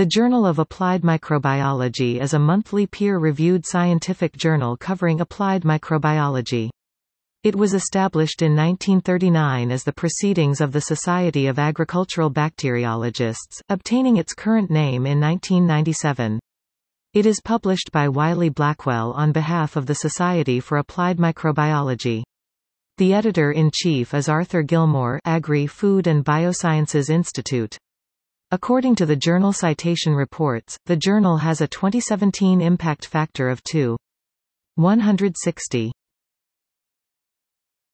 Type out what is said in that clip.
The Journal of Applied Microbiology is a monthly peer-reviewed scientific journal covering applied microbiology. It was established in 1939 as the Proceedings of the Society of Agricultural Bacteriologists, obtaining its current name in 1997. It is published by Wiley Blackwell on behalf of the Society for Applied Microbiology. The editor-in-chief is Arthur Gilmour Agri-Food and Biosciences Institute. According to the Journal Citation Reports, the journal has a 2017 impact factor of 2. 160.